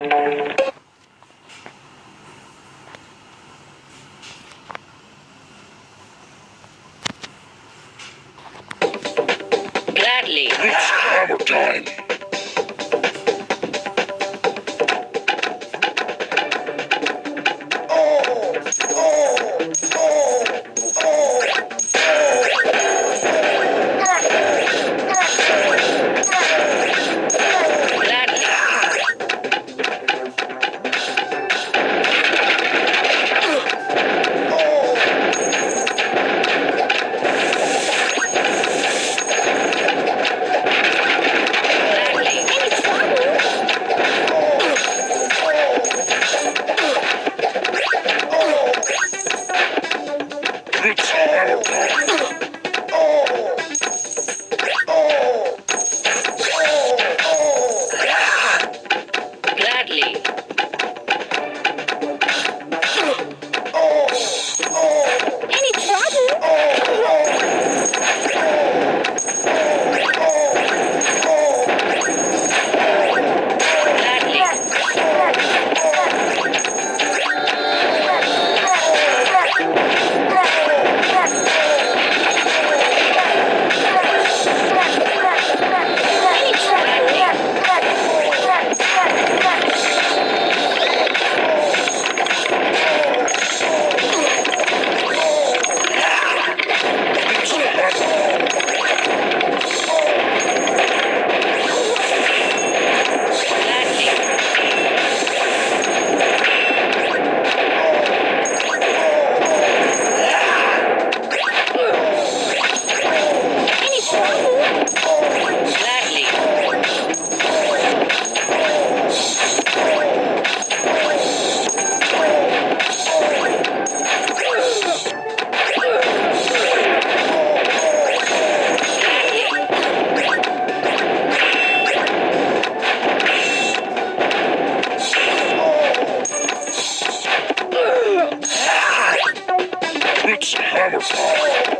Gladly. It's hammer time. It's It's